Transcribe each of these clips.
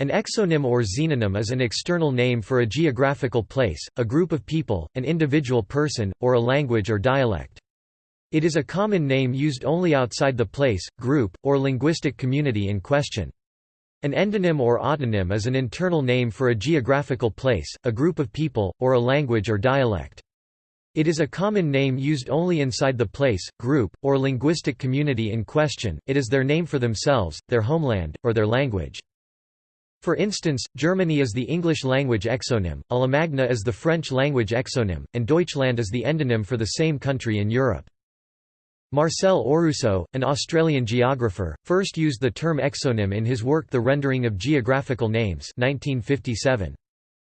An exonym or xenonym is an external name for a geographical place, a group of people, an individual person, or a language or dialect. It is a common name used only outside the place, group, or linguistic community in question. An endonym or autonym is an internal name for a geographical place, a group of people, or a language or dialect. It is a common name used only inside the place, group, or linguistic community in question, it is their name for themselves, their homeland, or their language. For instance, Germany is the English language exonym, Allemagne is the French language exonym, and Deutschland is the endonym for the same country in Europe. Marcel Aurousseau, an Australian geographer, first used the term exonym in his work The Rendering of Geographical Names 1957.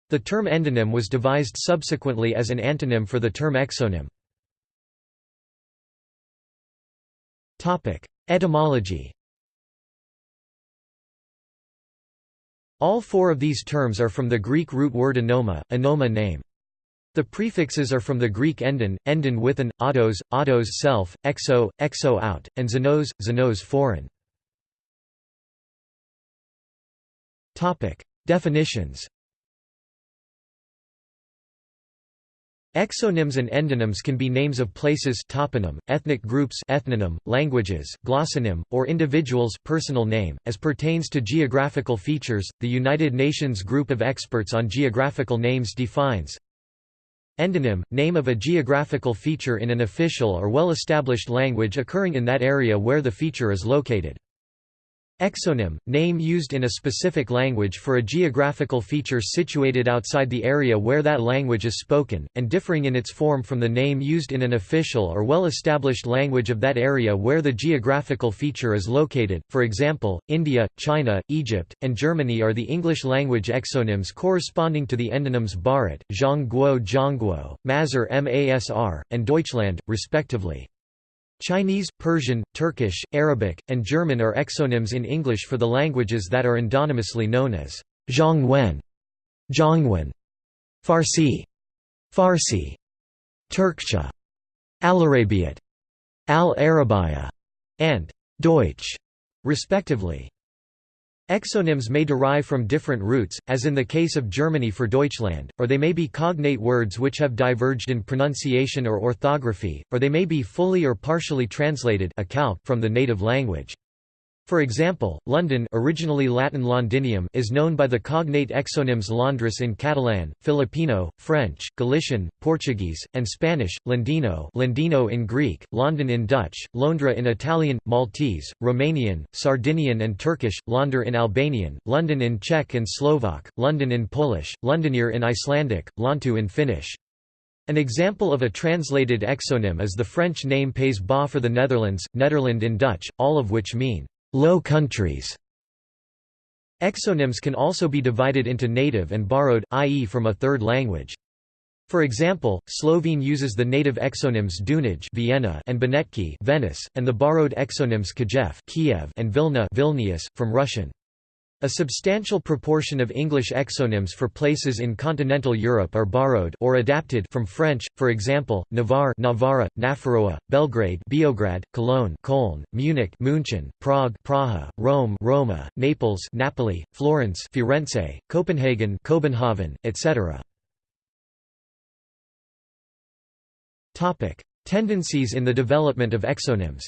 The term endonym was devised subsequently as an antonym for the term exonym. Etymology All four of these terms are from the Greek root word anoma, anoma name. The prefixes are from the Greek endon, endon with an, autos, autos self, exo, exo out, and xenos, xenos foreign. Definitions Exonyms and endonyms can be names of places toponym, ethnic groups ethnonym, languages, glossonym, or individuals personal name. As pertains to geographical features, the United Nations Group of Experts on Geographical Names defines Endonym – name of a geographical feature in an official or well-established language occurring in that area where the feature is located. Exonym – name used in a specific language for a geographical feature situated outside the area where that language is spoken, and differing in its form from the name used in an official or well-established language of that area where the geographical feature is located. For example, India, China, Egypt, and Germany are the English-language exonyms corresponding to the endonyms Bharat, Zhongguo Zhongguo, Masr Masr, and Deutschland, respectively. Chinese, Persian, Turkish, Arabic, and German are exonyms in English for the languages that are endonymously known as Zhongwen, Zhongwen, Farsi, Farsi, Turkcha, Alarabiat, Al-Arabiya, and Deutsch, respectively. Exonyms may derive from different roots, as in the case of Germany for Deutschland, or they may be cognate words which have diverged in pronunciation or orthography, or they may be fully or partially translated from the native language. For example, London originally Latin Londinium is known by the cognate exonyms Londres in Catalan, Filipino, French, Galician, Portuguese, and Spanish, Londino Londino in Greek, London in Dutch, Londra in Italian, Maltese, Romanian, Sardinian and Turkish, Londar in Albanian, London in Czech and Slovak, London in Polish, Londonir in Icelandic, Lontu in Finnish. An example of a translated exonym is the French name Pays Bas for the Netherlands, Nederland in Dutch, all of which mean Low Countries. Exonyms can also be divided into native and borrowed, i.e. from a third language. For example, Slovene uses the native exonyms Dunaj Vienna and Benetki Venice, and the borrowed exonyms Kiev Kiev and Vilna Vilnius, from Russian. A substantial proportion of English exonyms for places in continental Europe are borrowed or adapted from French, for example, Navarre Navarra, Nafarroa, Belgrade Beograd, Cologne Köln, Munich München, Prague Praha, Rome Roma, Naples Napoli, Florence Firenze, Copenhagen Copenhagen, etc. Tendencies in the development of exonyms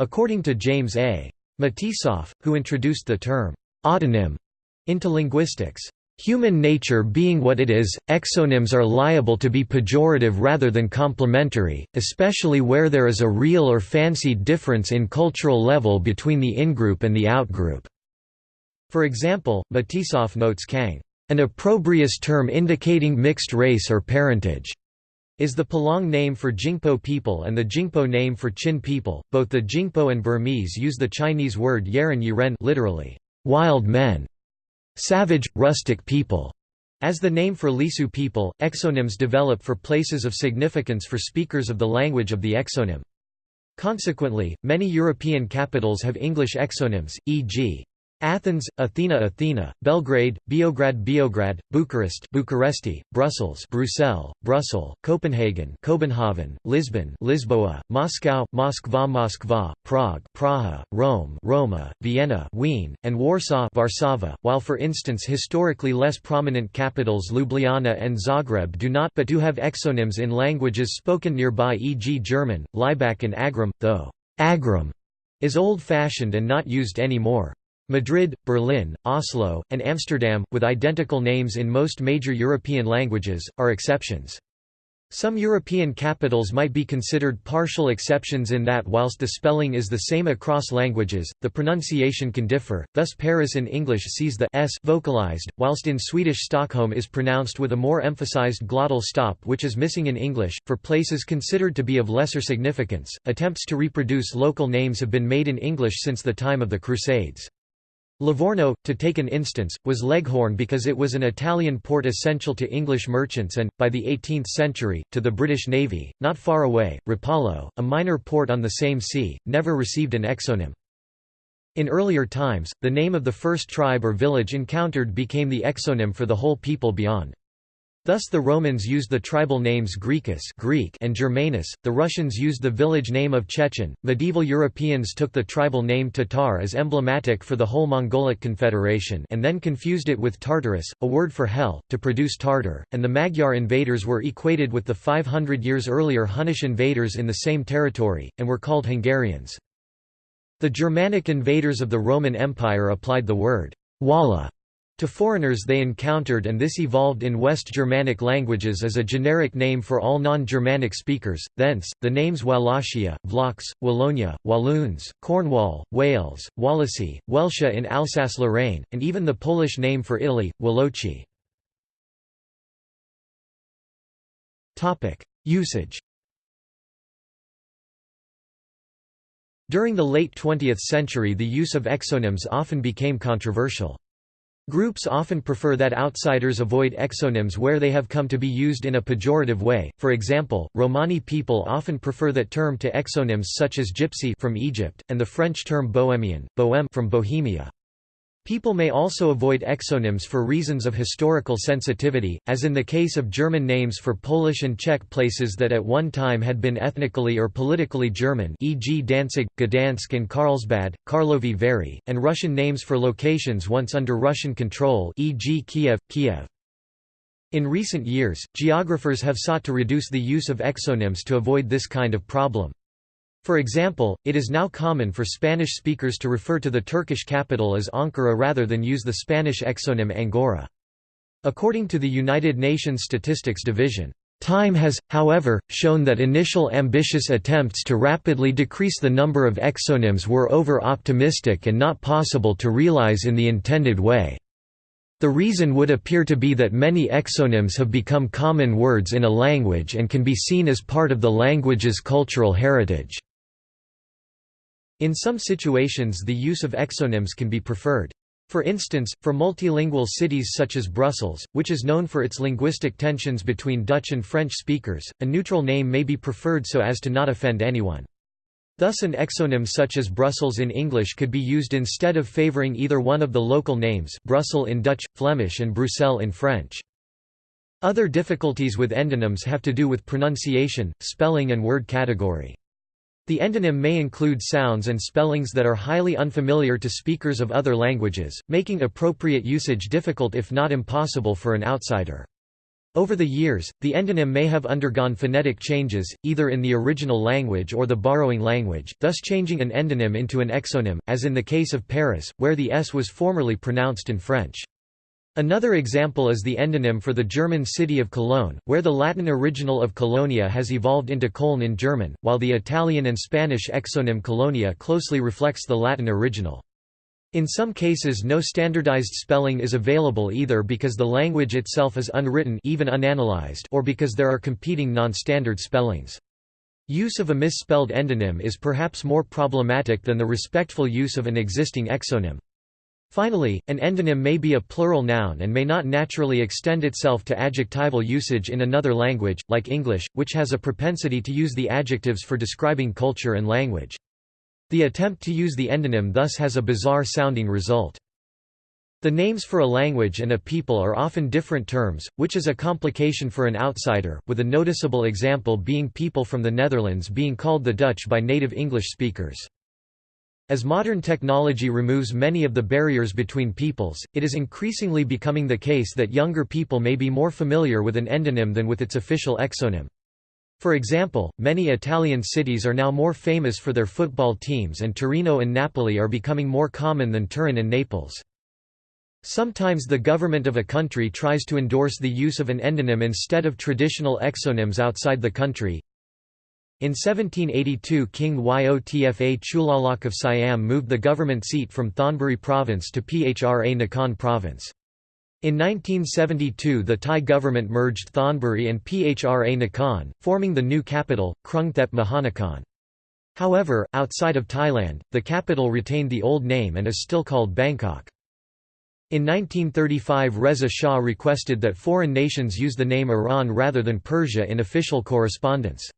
According to James A. Matisoff, who introduced the term autonym into linguistics, Human nature being what it is, exonyms are liable to be pejorative rather than complimentary, especially where there is a real or fancied difference in cultural level between the in-group and the out-group. For example, Matisoff notes Kang, an opprobrious term indicating mixed race or parentage is the Palaung name for Jingpo people and the Jingpo name for Chin people. Both the Jingpo and Burmese use the Chinese word Yeren Yiren literally, wild men, savage, rustic people. As the name for Lisu people, exonyms develop for places of significance for speakers of the language of the exonym. Consequently, many European capitals have English exonyms, e.g. Athens, Athena Athena, Belgrade, Beograd Beograd, Bucharest Bucharesti, Brussels Brussels, Brussels, Copenhagen Copenhagen, Lisbon Lisboa, Moscow Moskva Moskva, Prague Praha, Rome Roma, Vienna Wien, and Warsaw Varsava, while for instance historically less prominent capitals Ljubljana and Zagreb do not but do have exonyms in languages spoken nearby e.g. German, Laibach and Agram, though Agram is old-fashioned and not used anymore. Madrid, Berlin, Oslo, and Amsterdam, with identical names in most major European languages, are exceptions. Some European capitals might be considered partial exceptions in that whilst the spelling is the same across languages, the pronunciation can differ, thus Paris in English sees the s vocalized, whilst in Swedish Stockholm is pronounced with a more emphasized glottal stop which is missing in English. For places considered to be of lesser significance, attempts to reproduce local names have been made in English since the time of the Crusades. Livorno, to take an instance, was Leghorn because it was an Italian port essential to English merchants and, by the 18th century, to the British Navy. Not far away, Rapallo, a minor port on the same sea, never received an exonym. In earlier times, the name of the first tribe or village encountered became the exonym for the whole people beyond. Thus the Romans used the tribal names Graecus Greek and Germanus, the Russians used the village name of Chechen, medieval Europeans took the tribal name Tatar as emblematic for the whole Mongolic Confederation and then confused it with Tartarus, a word for hell, to produce Tartar, and the Magyar invaders were equated with the 500 years earlier Hunnish invaders in the same territory, and were called Hungarians. The Germanic invaders of the Roman Empire applied the word Walha to foreigners they encountered and this evolved in West Germanic languages as a generic name for all non-Germanic speakers, thence, the names Wallachia, Vlachs, Wallonia, Walloons, Cornwall, Wales, Wallasey, Welsha in Alsace-Lorraine, and even the Polish name for Italy, Walochi. Usage During the late 20th century the use of exonyms often became controversial. Groups often prefer that outsiders avoid exonyms where they have come to be used in a pejorative way, for example, Romani people often prefer that term to exonyms such as gypsy from Egypt, and the French term bohemian, bohème from Bohemia. People may also avoid exonyms for reasons of historical sensitivity, as in the case of German names for Polish and Czech places that at one time had been ethnically or politically German e.g. Danzig, Gdansk and Karlsbad, Karlovy Vary, and Russian names for locations once under Russian control e.g. Kiev, Kiev. In recent years, geographers have sought to reduce the use of exonyms to avoid this kind of problem. For example, it is now common for Spanish speakers to refer to the Turkish capital as Ankara rather than use the Spanish exonym Angora. According to the United Nations Statistics Division, Time has, however, shown that initial ambitious attempts to rapidly decrease the number of exonyms were over-optimistic and not possible to realize in the intended way. The reason would appear to be that many exonyms have become common words in a language and can be seen as part of the language's cultural heritage. In some situations the use of exonyms can be preferred. For instance, for multilingual cities such as Brussels, which is known for its linguistic tensions between Dutch and French speakers, a neutral name may be preferred so as to not offend anyone. Thus an exonym such as Brussels in English could be used instead of favouring either one of the local names Brussels in Dutch, Flemish and Bruxelles in French. Other difficulties with endonyms have to do with pronunciation, spelling and word category. The endonym may include sounds and spellings that are highly unfamiliar to speakers of other languages, making appropriate usage difficult if not impossible for an outsider. Over the years, the endonym may have undergone phonetic changes, either in the original language or the borrowing language, thus changing an endonym into an exonym, as in the case of Paris, where the S was formerly pronounced in French. Another example is the endonym for the German city of Cologne, where the Latin original of Colonia has evolved into Köln in German, while the Italian and Spanish exonym Colonia closely reflects the Latin original. In some cases no standardized spelling is available either because the language itself is unwritten even unanalyzed or because there are competing non-standard spellings. Use of a misspelled endonym is perhaps more problematic than the respectful use of an existing exonym. Finally, an endonym may be a plural noun and may not naturally extend itself to adjectival usage in another language, like English, which has a propensity to use the adjectives for describing culture and language. The attempt to use the endonym thus has a bizarre-sounding result. The names for a language and a people are often different terms, which is a complication for an outsider, with a noticeable example being people from the Netherlands being called the Dutch by native English speakers. As modern technology removes many of the barriers between peoples, it is increasingly becoming the case that younger people may be more familiar with an endonym than with its official exonym. For example, many Italian cities are now more famous for their football teams and Torino and Napoli are becoming more common than Turin and Naples. Sometimes the government of a country tries to endorse the use of an endonym instead of traditional exonyms outside the country. In 1782 King Yodfa Chulaloke of Siam moved the government seat from Thonburi province to Phra Nakhon province. In 1972 the Thai government merged Thonburi and Phra Nakhon, forming the new capital, Krungthep Mahanakhon. However, outside of Thailand, the capital retained the old name and is still called Bangkok. In 1935 Reza Shah requested that foreign nations use the name Iran rather than Persia in official correspondence.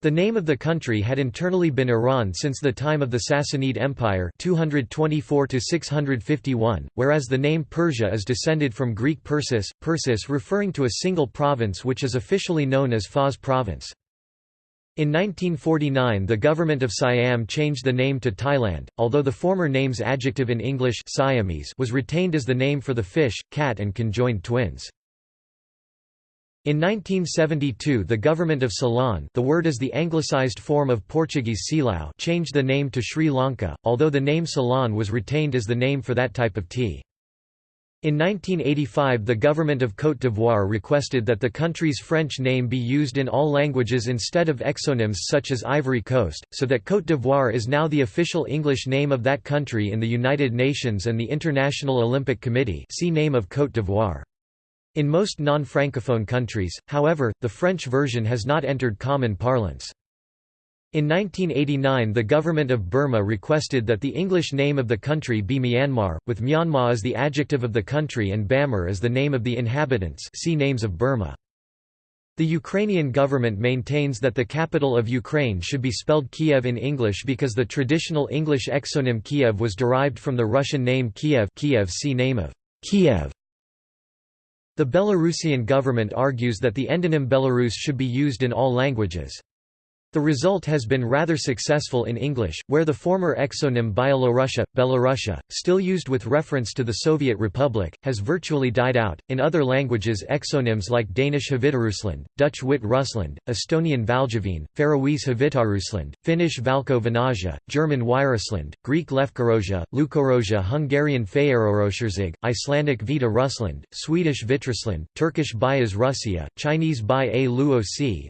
The name of the country had internally been Iran since the time of the Sassanid Empire 224 whereas the name Persia is descended from Greek Persis, Persis referring to a single province which is officially known as Fars province. In 1949 the government of Siam changed the name to Thailand, although the former name's adjective in English Siamese was retained as the name for the fish, cat and conjoined twins. In 1972 the government of Ceylon the word is the anglicized form of Portuguese Silao changed the name to Sri Lanka, although the name Ceylon was retained as the name for that type of tea. In 1985 the government of Côte d'Ivoire requested that the country's French name be used in all languages instead of exonyms such as Ivory Coast, so that Côte d'Ivoire is now the official English name of that country in the United Nations and the International Olympic Committee see name of Côte d'Ivoire. In most non-francophone countries, however, the French version has not entered common parlance. In 1989 the government of Burma requested that the English name of the country be Myanmar, with Myanmar as the adjective of the country and Bamar as the name of the inhabitants see Names of Burma. The Ukrainian government maintains that the capital of Ukraine should be spelled Kyiv in English because the traditional English exonym Kiev was derived from the Russian name Kiev Kiev see name of Kiev. The Belarusian government argues that the endonym Belarus should be used in all languages. The result has been rather successful in English, where the former exonym Byelorussia, Belarusia, still used with reference to the Soviet Republic, has virtually died out. In other languages, exonyms like Danish Havitarusland, Dutch Wit Rusland, Estonian Valjavine, Faroese Havitarusland, Finnish Valko Vanaja, German Weirusland, Greek Lefkarosia, Lukorosia, Hungarian Faerorosherzig, Icelandic Vita Rusland, Swedish Vitrusland, Turkish Bayaz Russia, Chinese Bai a Luo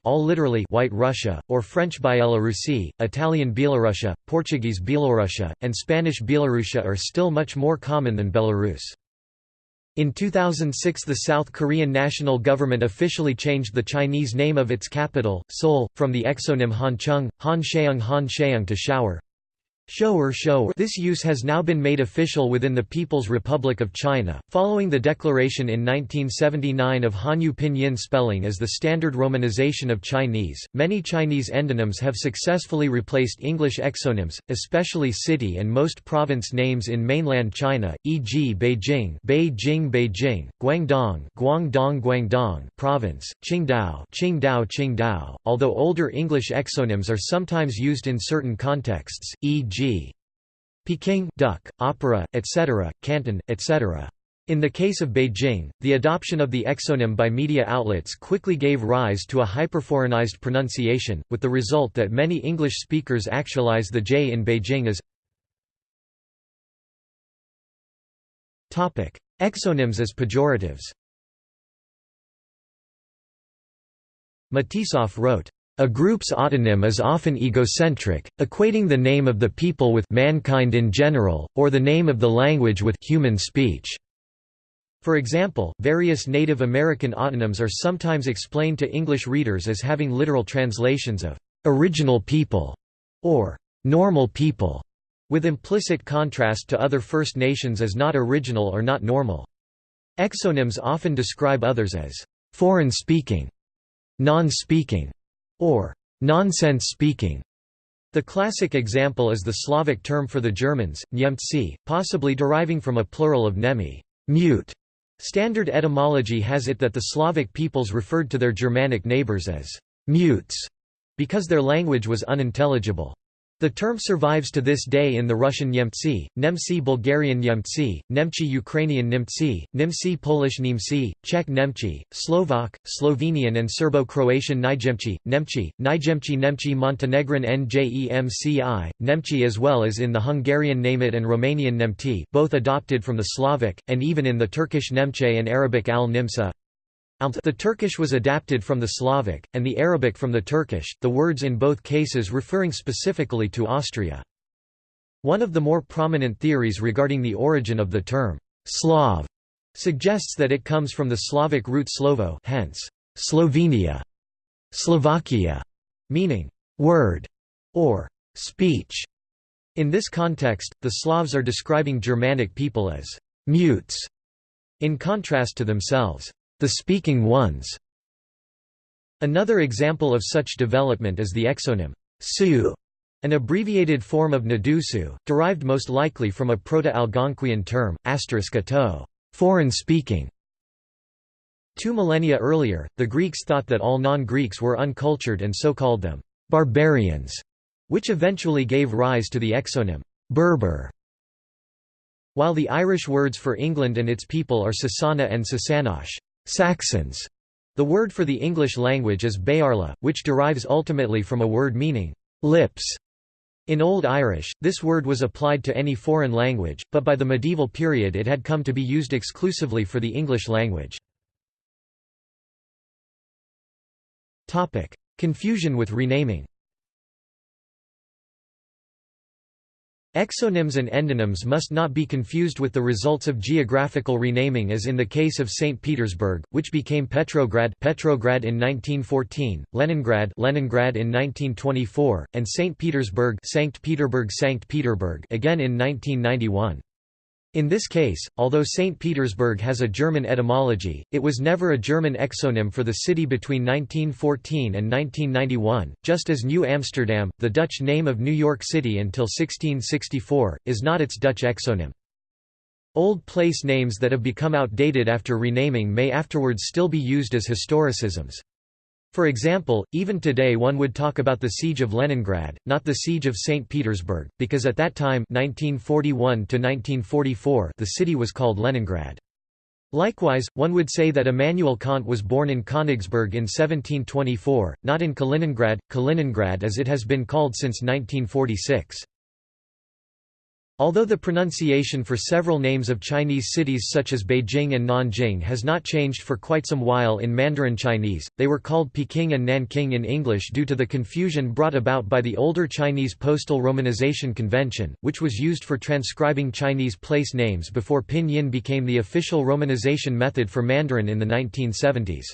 all literally White Russia, or French Bielorussie, Italian Bielorussia, Portuguese Bielorussia, and Spanish Bielorussia are still much more common than Belarus. In 2006 the South Korean national government officially changed the Chinese name of its capital, Seoul, from the exonym Hancheung Hancheung to Shower, Shower shower This use has now been made official within the People's Republic of China, following the declaration in 1979 of Hanyu Pinyin spelling as the standard romanization of Chinese. Many Chinese endonyms have successfully replaced English exonyms, especially city and most province names in mainland China, e.g. Beijing, Beijing Beijing, Guangdong, Guangdong Guangdong province, Qingdao, Qingdao Qingdao. Although older English exonyms are sometimes used in certain contexts, e.g. Peking duck, opera, etc., Canton, etc. In the case of Beijing, the adoption of the exonym by media outlets quickly gave rise to a hyperforeignized pronunciation, with the result that many English speakers actualize the J in Beijing as Exonyms as pejoratives Matisoff wrote, a group's autonym is often egocentric, equating the name of the people with mankind in general, or the name of the language with human speech. For example, various Native American autonyms are sometimes explained to English readers as having literal translations of original people or normal people, with implicit contrast to other First Nations as not original or not normal. Exonyms often describe others as foreign speaking, non-speaking, or nonsense speaking. The classic example is the Slavic term for the Germans, Niemcy, possibly deriving from a plural of nemi mute". Standard etymology has it that the Slavic peoples referred to their Germanic neighbours as «mutes» because their language was unintelligible. The term survives to this day in the Russian Nemtsi, Nemci Bulgarian Nemtsi, Nemchi Ukrainian Nimtsi, Nimsi Polish Nimsi, Czech Nemchi, Slovak, Slovenian and Serbo-Croatian Nijemchi, Nemchi, Nijemchi Nemchi Montenegrin Njemci, Nemchi as well as in the Hungarian Nemit and Romanian Nemti both adopted from the Slavic, and even in the Turkish Nemche and Arabic al-Nimsa, the Turkish was adapted from the Slavic, and the Arabic from the Turkish, the words in both cases referring specifically to Austria. One of the more prominent theories regarding the origin of the term, Slav, suggests that it comes from the Slavic root slovo hence, Slovenia, Slovakia, meaning, word, or speech. In this context, the Slavs are describing Germanic people as mutes, in contrast to themselves the speaking ones. Another example of such development is the exonym Sioux, an abbreviated form of Nadusu, derived most likely from a Proto-Algonquian term, to foreign speaking. Two millennia earlier, the Greeks thought that all non-Greeks were uncultured and so called them barbarians, which eventually gave rise to the exonym Berber. While the Irish words for England and its people are Sasana and Sasanosh, Saxons. The word for the English language is Bearla, which derives ultimately from a word meaning lips. In Old Irish, this word was applied to any foreign language, but by the medieval period it had come to be used exclusively for the English language. Confusion with renaming Exonyms and endonyms must not be confused with the results of geographical renaming as in the case of St. Petersburg, which became Petrograd Petrograd in 1914, Leningrad Leningrad in 1924, and St. Petersburg Sankt Peterburg Sankt Peterburg again in 1991. In this case, although St. Petersburg has a German etymology, it was never a German exonym for the city between 1914 and 1991, just as New Amsterdam, the Dutch name of New York City until 1664, is not its Dutch exonym. Old place names that have become outdated after renaming may afterwards still be used as historicisms. For example, even today one would talk about the Siege of Leningrad, not the Siege of St. Petersburg, because at that time 1941 the city was called Leningrad. Likewise, one would say that Immanuel Kant was born in Königsberg in 1724, not in Kaliningrad, Kaliningrad as it has been called since 1946. Although the pronunciation for several names of Chinese cities such as Beijing and Nanjing has not changed for quite some while in Mandarin Chinese, they were called Peking and Nanking in English due to the confusion brought about by the older Chinese postal romanization convention, which was used for transcribing Chinese place names before pinyin became the official romanization method for Mandarin in the 1970s.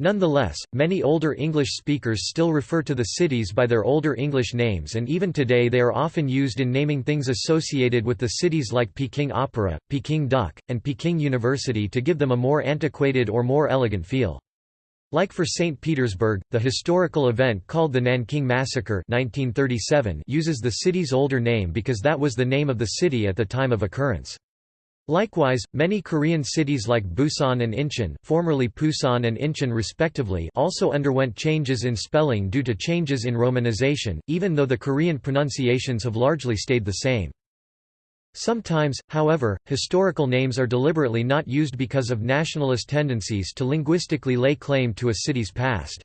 Nonetheless, many older English speakers still refer to the cities by their older English names and even today they are often used in naming things associated with the cities like Peking Opera, Peking Duck, and Peking University to give them a more antiquated or more elegant feel. Like for St. Petersburg, the historical event called the Nanking Massacre 1937 uses the city's older name because that was the name of the city at the time of occurrence. Likewise, many Korean cities like Busan and Incheon, formerly Pusan and Incheon respectively, also underwent changes in spelling due to changes in romanization, even though the Korean pronunciations have largely stayed the same. Sometimes, however, historical names are deliberately not used because of nationalist tendencies to linguistically lay claim to a city's past.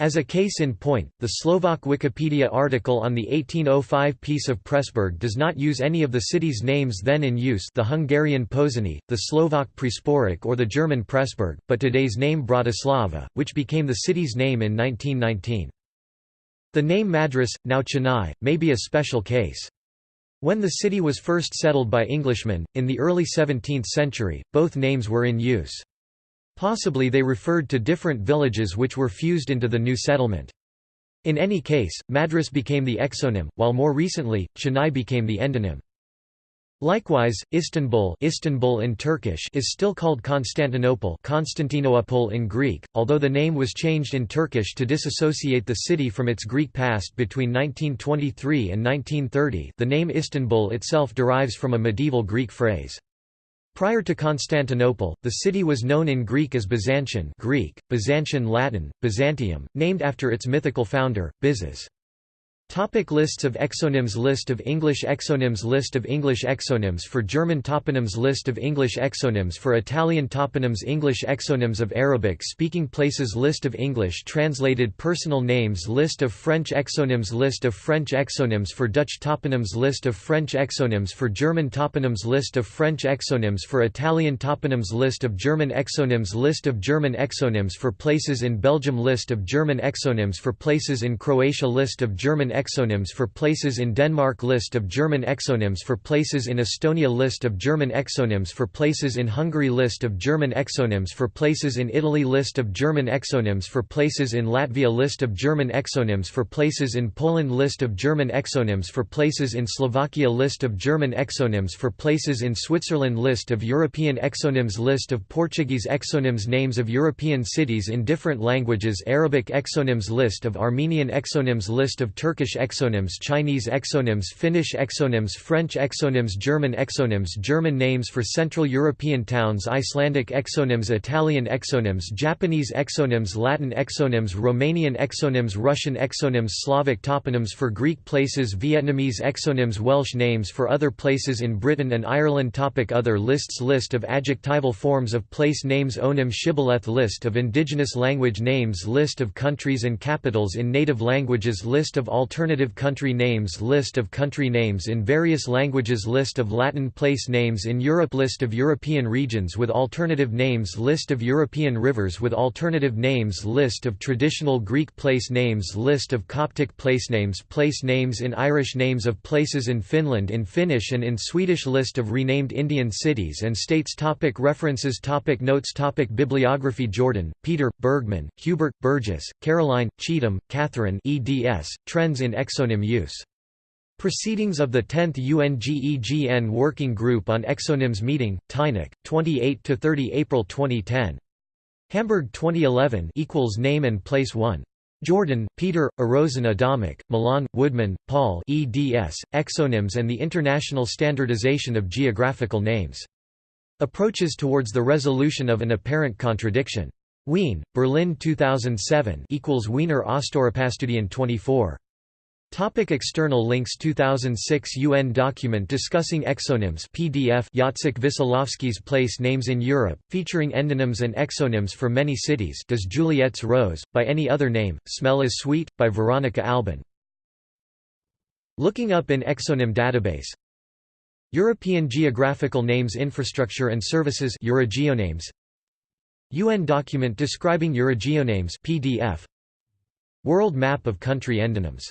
As a case in point, the Slovak Wikipedia article on the 1805 Peace of Pressburg does not use any of the city's names then in use the Hungarian Pozsony, the Slovak Presporik or the German Pressburg, but today's name Bratislava, which became the city's name in 1919. The name Madras, now Chennai, may be a special case. When the city was first settled by Englishmen, in the early 17th century, both names were in use. Possibly they referred to different villages which were fused into the new settlement. In any case, Madras became the exonym, while more recently, Chennai became the endonym. Likewise, Istanbul, Istanbul in Turkish is still called Constantinople Constantinople in Greek, although the name was changed in Turkish to disassociate the city from its Greek past between 1923 and 1930 the name Istanbul itself derives from a medieval Greek phrase. Prior to Constantinople, the city was known in Greek as Byzantium Greek, Byzantion Latin, Byzantium, named after its mythical founder, Byzas. Topic lists of exonyms List of English exonyms List of English exonyms for German toponyms List of English exonyms for Italian toponyms English exonyms of Arabic-speaking places List of English translated personal names List of French exonyms List of French exonyms for Dutch toponyms List of French exonyms for German toponyms List of French exonyms for Italian toponyms List of German exonyms List of German exonyms for places in Belgium List of German exonyms for places in Croatia List of German exonyms for places in Denmark List of German exonyms for places in Estonia List of German exonyms for places in Hungary List of German exonyms for places in Italy List of German exonyms for places in Latvia List of German exonyms for places in Poland List of German exonyms for places in Slovakia List of German exonyms for places in Switzerland List of European exonyms List of Portuguese exonyms Names of European cities in different languages Arabic exonyms List of Armenian exonyms List of Turkish Turkish exonyms Chinese exonyms Finnish exonyms French exonyms German exonyms German names for Central European towns Icelandic exonyms Italian exonyms Japanese exonyms Latin exonyms Romanian exonyms Russian exonyms Slavic toponyms for Greek places Vietnamese exonyms Welsh names for other places in Britain and Ireland. Topic Other lists List of adjectival forms of place names Onym Shibboleth List of indigenous language names List of countries and capitals in native languages List of all Alternative country names List of country names in various languages List of Latin place names in Europe List of European regions with alternative names List of European rivers with alternative names List of traditional Greek place names List of Coptic place names Place names in Irish Names of places in Finland in Finnish and in Swedish List of renamed Indian cities and states topic References topic Notes topic Bibliography Jordan, Peter, Bergmann, Hubert, Burgess, Caroline, Cheetham, Catherine eds, Trends in exonym use. Proceedings of the 10th UNGEGN Working Group on Exonyms Meeting, Tainach, 28–30 April 2010. Hamburg 2011 equals Name and Place 1. Jordan, Peter, Arozin Adamic, Milan, Woodman, Paul eds, Exonyms and the International Standardization of Geographical Names. Approaches towards the resolution of an apparent contradiction. Wien, Berlin 2007 equals Wiener Austorapastudien 24. Topic external links 2006 UN document discussing exonyms PDF Jacek Wesołowski's Place Names in Europe, featuring endonyms and exonyms for many cities Does Juliet's Rose, by any other name, smell is sweet, by Veronica Albin. Looking up in exonym database. European Geographical Names Infrastructure and Services Eurogeonames. UN document describing Eurogeonames PDF World Map of Country Endonyms